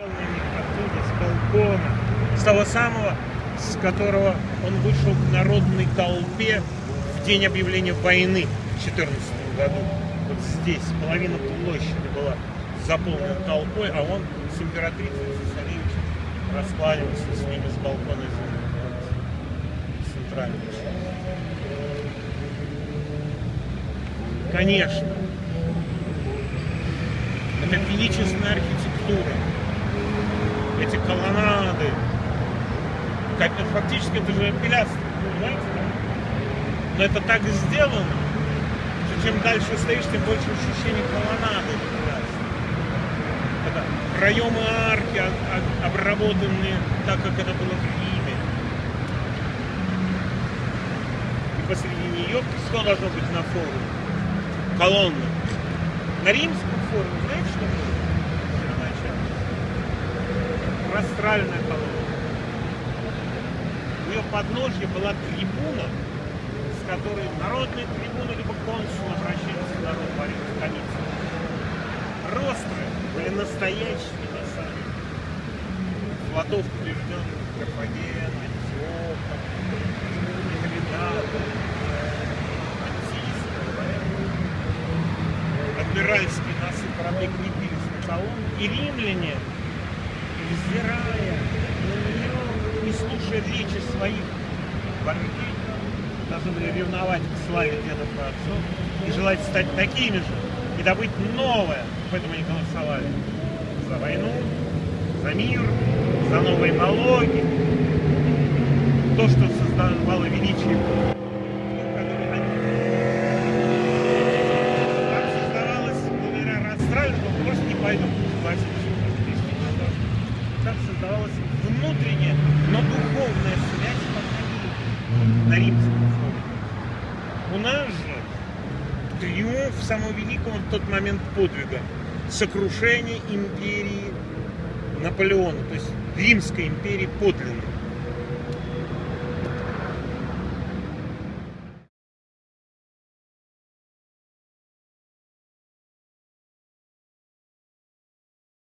оттуда, с балкона, с того самого, с которого он вышел к народной толпе в день объявления войны в 2014 году. Вот здесь половина площади была заполнена толпой, а он с императрицей цесаревичем раскланивался с ними с балкона центрального. Конечно, это величественная архитектура, колоннады, как это фактически это же пилястр, понимаете? Но это так и сделано, что чем дальше стоишь, тем больше ощущение колоннады. Это проемы арки а- а- обработанные так, как это было в Риме. И посреди нее что должно быть на форуме? Колонна. На римском форуме, знаете, что было? Простральная колонна. У ее подножья была трибуна, с которой народная трибуна, либо консул обращались к народу в столице. Ростры были настоящими на самом деле. Флотов побежденных Карфаген, Антиоха, Митридата, Антиска, адмиральские носы корабли крепились на колонну, и римляне, нее, не слушая речи своих вождей, должны были ревновать к славе дедов и отцов и желать стать такими же и добыть новое. Поэтому они голосовали. За войну, за мир, за новые налоги, то, что создавало величие. Так создавалось, благодаря Растраеву, просто не пойду, согласитесь, как создавалась внутренняя, но духовная связь пока на римском форуме. У нас же триумф самого великого в тот момент подвига, сокрушение империи Наполеона, то есть Римской империи подлинной.